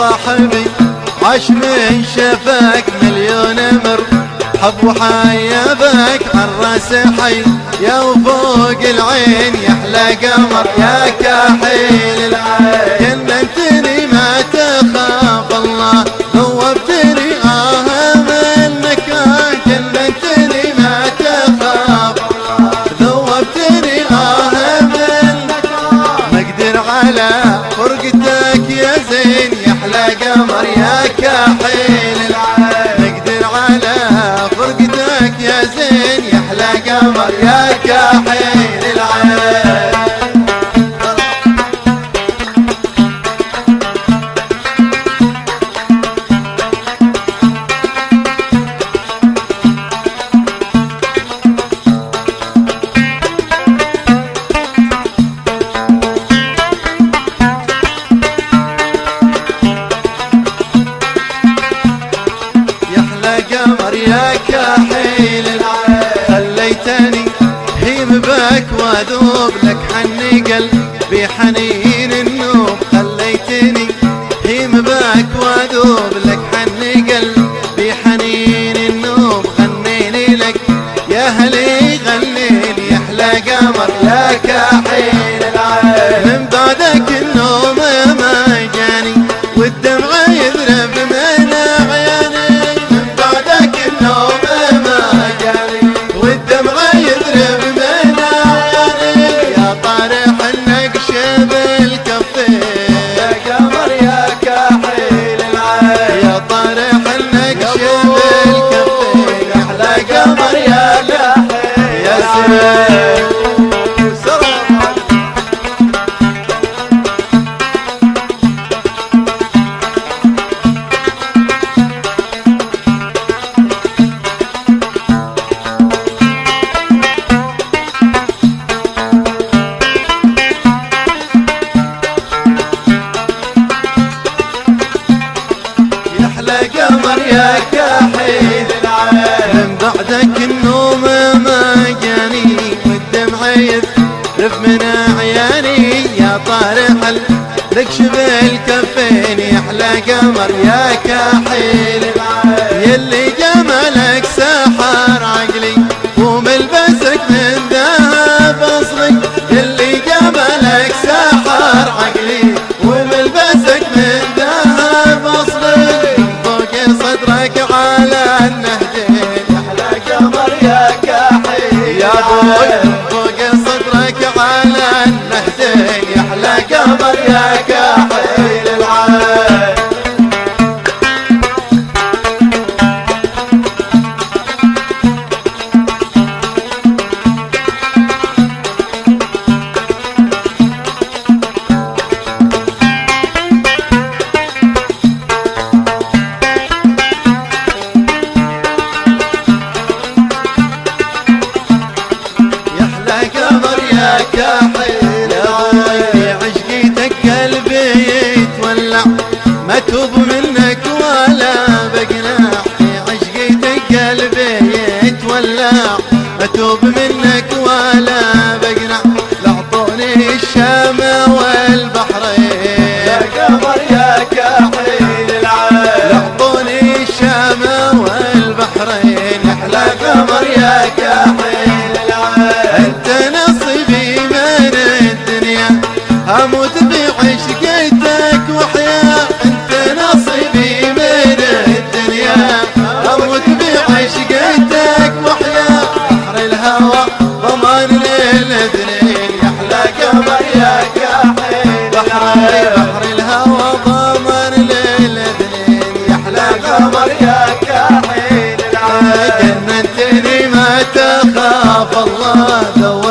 صاحبي عاش من شفاك مليون مر. حب وحيابك عالراس حي. يا وفوق العين يحلى قمر. يا كحيل العين. جننتني ما تخاف الله. ذوبتني آه منك. جننتني ما تخاف ذوبتني آه قمر يا كحيل العين نقدر على فرقتك يا زين يحلى قمر يا قمر يا كحيل العين. خليتني هيم بك وأذوب لك حني قلبي حنين النوب خليتني هيم بك وأذوب لك حني قلبي حنين النوب غنيني لك يا هلي غنيني يحلى قمر يا كحيل العين. من بعدك النوم ما جاني والدمع يذرب من قمر يا كحيل العين من بعدك النوم يذرف من عياني يا طارح لك شبه الكفين يحلى قمر يا كحيل يلي يحلى قمر يا كحيل العين. يا كحيل ما توب منك ولا بقناع. عشقيتك قلبي يتولع ما توب منك ولا بقناع. لعطوني الشام والبحرين. يا قمر يا كحيل بحر الهوى ضمان للاثنين يحلى قمر يا العين. جننتني ما تخاف الله ذو